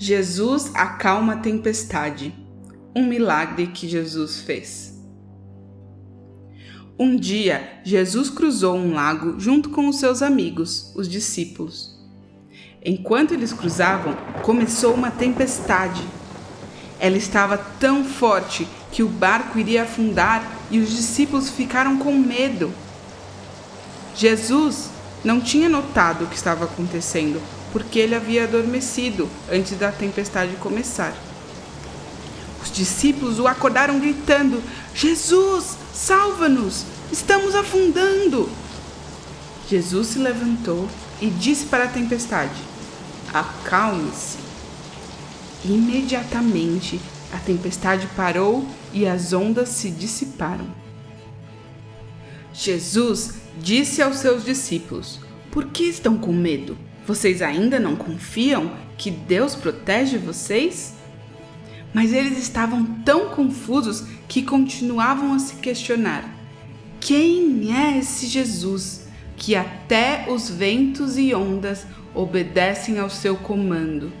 Jesus acalma a tempestade. Um milagre que Jesus fez. Um dia, Jesus cruzou um lago junto com os seus amigos, os discípulos. Enquanto eles cruzavam, começou uma tempestade. Ela estava tão forte que o barco iria afundar e os discípulos ficaram com medo. Jesus não tinha notado o que estava acontecendo, porque ele havia adormecido antes da tempestade começar. Os discípulos o acordaram gritando: Jesus, salva-nos! Estamos afundando! Jesus se levantou e disse para a tempestade: Acalme-se. Imediatamente a tempestade parou e as ondas se dissiparam. Jesus disse aos seus discípulos: Por que estão com medo? Vocês ainda não confiam que Deus protege vocês? Mas eles estavam tão confusos que continuavam a se questionar: quem é esse Jesus que até os ventos e ondas obedecem ao seu comando?